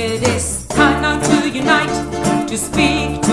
It is time now to unite, to speak.